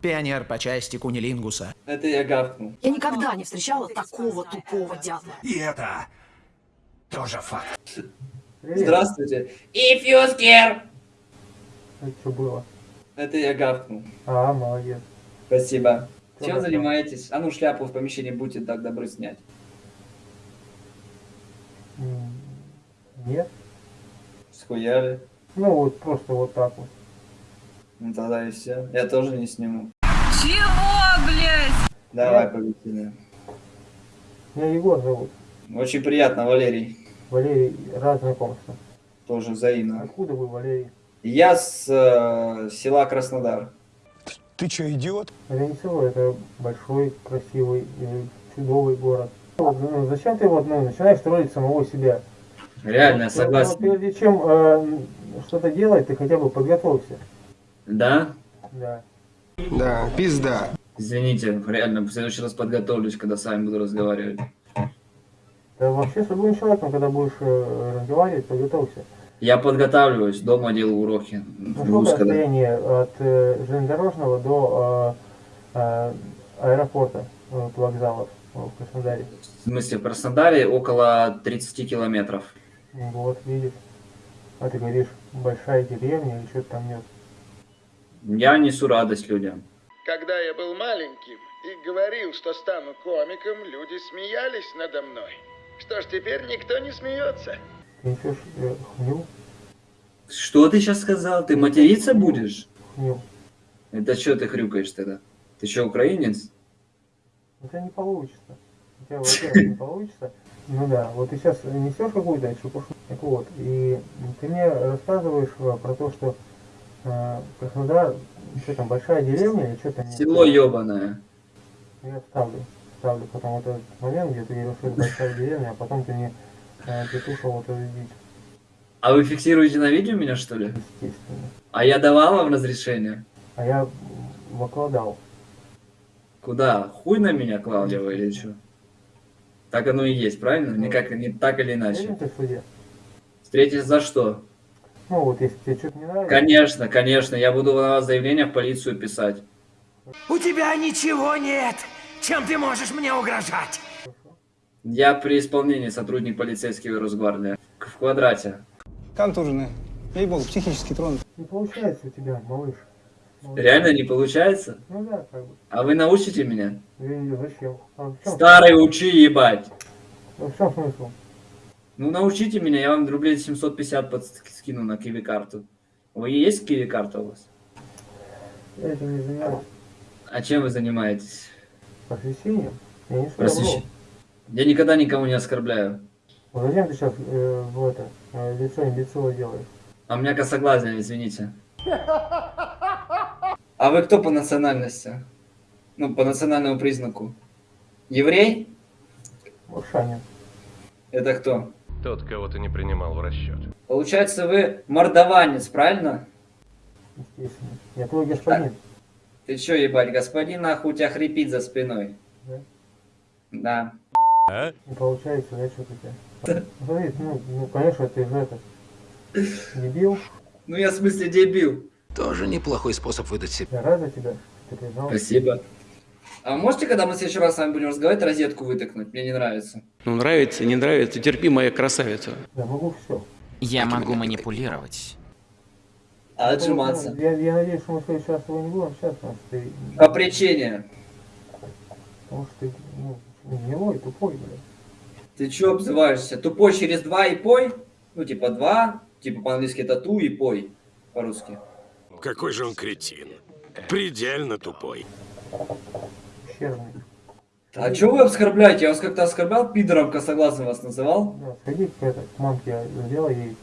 Пионер по части кунилингуса. Это я гавкнул. Я никогда не встречала такого тупого дятла. И это тоже факт. Привет. Здравствуйте. If you scared. Это что было? Это я гавкнул. А, молодец. Спасибо. Что Чем занимаетесь? А ну шляпу в помещении будьте так добры снять. Нет. Схуяли. Ну вот просто вот так вот. Ну тогда и все. Я тоже не сниму. Чего, блядь? Давай, победили. Меня Егор зовут. Очень приятно, Валерий. Валерий, рад знакомству. Тоже взаимно. Откуда вы, Валерий? Я с э, села Краснодар. Ты что, идиот? Это не село, это большой, красивый, э, чудовый город. Вот, ну, зачем ты вот, ну, начинаешь строить самого себя? Реально, я вот согласен. прежде чем э, что-то делать, ты хотя бы подготовься. Да? Да. Да, пизда. Извините, реально, в следующий раз подготовлюсь, когда с вами буду разговаривать. Да вообще с любым человеком, когда будешь э, разговаривать, подготовься. Я подготавливаюсь, дома делаю уроки. Ну, сколько расстояние от э, железнодорожного до э, э, аэропорта, вот, вокзалов э, в Краснодаре? В смысле, в Краснодаре около 30 километров. Вот, видишь. А ты говоришь, большая деревня или что-то там нет. Я несу радость людям. Когда я был маленьким и говорил, что стану комиком, люди смеялись надо мной. Что ж, теперь никто не смеется. Ты Что ты сейчас сказал? Ты материться будешь? хню. Это что ты хрюкаешь тогда? Ты что, украинец? У тебя не получится. У тебя, во-первых, не получится. Ну да, вот ты сейчас несешь какую-то чепушу. Так вот, и ты мне рассказываешь э, про то, что э, Краснодар, что там, большая деревня или что там? нет? Село ебаное. Я вставлю, вставлю потом вот этот момент, где ты говоришь, что это большая деревня, а потом ты мне э, петушил вот эту дичь, А вы фиксируете на видео меня, что ли? естественно. А я давал вам разрешение? А я выкладал. Куда? Хуй на меня клал я или что? Так оно и есть, правильно? Никак, не так или иначе. ты в суде? Встретись за что? Ну вот, если тебе что-то не нравится, Конечно, конечно, я буду на вас заявление в полицию писать. У тебя ничего нет, чем ты можешь мне угрожать. Я при исполнении сотрудник полицейского Росгвардии. В квадрате. Контуженный. Ей-богу, психически тронут. не получается у тебя, малыш. Малыш. Реально не получается? Ну да, как бы. А вы научите меня? Я- Зачем? А Старый учи ебать. в чем смысл? Ну научите меня, я вам рублей 750 под скину на киви карту. Вы есть киви карта у вас? Я этим не занимаюсь. А чем вы занимаетесь? Просвещением? Я не Просвещ- добро. Я никогда никого не оскорбляю. Вот зачем ты сейчас э, в это, э, лицо имбецила делаешь? А у меня косоглазие, извините. А вы кто по национальности? Ну, по национальному признаку. Еврей? Маршанин. Это кто? Тот, кого ты не принимал в расчет. Получается, вы мордованец, правильно? Естественно. Я твой господин. Ты чё, ебать, господин, нахуй у тебя хрипит за спиной. Да? Да. Не получается, да, что-то у тебя? Смотри, ну, ну, конечно, ты же это, дебил. Ну я в смысле дебил. Тоже неплохой способ выдать себя. Я рад за тебя, что ты признал. Спасибо. А можете, когда мы в следующий раз с вами будем разговаривать, розетку вытыкнуть? Мне не нравится. Ну, нравится, не нравится, терпи, моя красавица. Я могу все. Я могу манипулировать. А отжиматься? Я, я надеюсь, что мы в следующий раз тобой не будем общаться, потому что ты, По причине. потому что ты, ну, гнилой, тупой, блядь. Ты чё обзываешься? Тупой через два и пой? Ну, типа два, типа по-английски это ту и пой по-русски. Какой же он кретин. Предельно тупой. Ущербный. А чё вы оскорбляете? Я вас как-то оскорблял? Пидором косоглазым вас называл? Да, сходи к, это, к мамке, сделай ей.